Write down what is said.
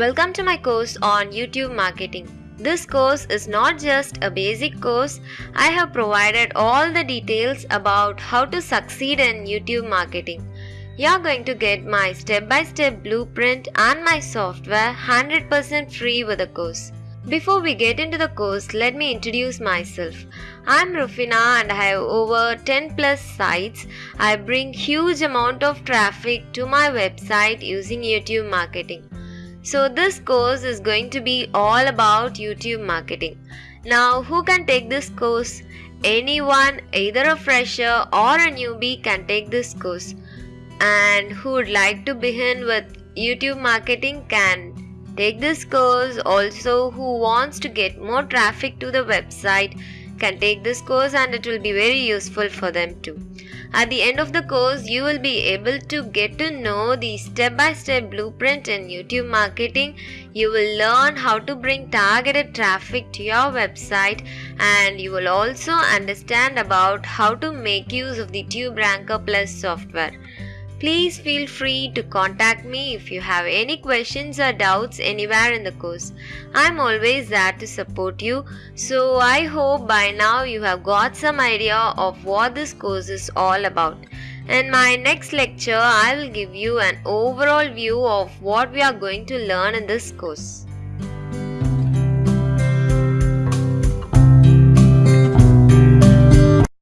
Welcome to my course on YouTube marketing. This course is not just a basic course, I have provided all the details about how to succeed in YouTube marketing. You are going to get my step by step blueprint and my software 100% free with the course. Before we get into the course, let me introduce myself. I'm Rufina and I have over 10 plus sites. I bring huge amount of traffic to my website using YouTube marketing. So this course is going to be all about YouTube marketing. Now, who can take this course? Anyone, either a fresher or a newbie can take this course. And who would like to begin with YouTube marketing can take this course. Also, who wants to get more traffic to the website can take this course and it will be very useful for them too. At the end of the course, you will be able to get to know the step by step blueprint in YouTube marketing. You will learn how to bring targeted traffic to your website and you will also understand about how to make use of the TubeRanker Plus software. Please feel free to contact me if you have any questions or doubts anywhere in the course. I'm always there to support you. So I hope by now you have got some idea of what this course is all about. In my next lecture, I will give you an overall view of what we are going to learn in this course.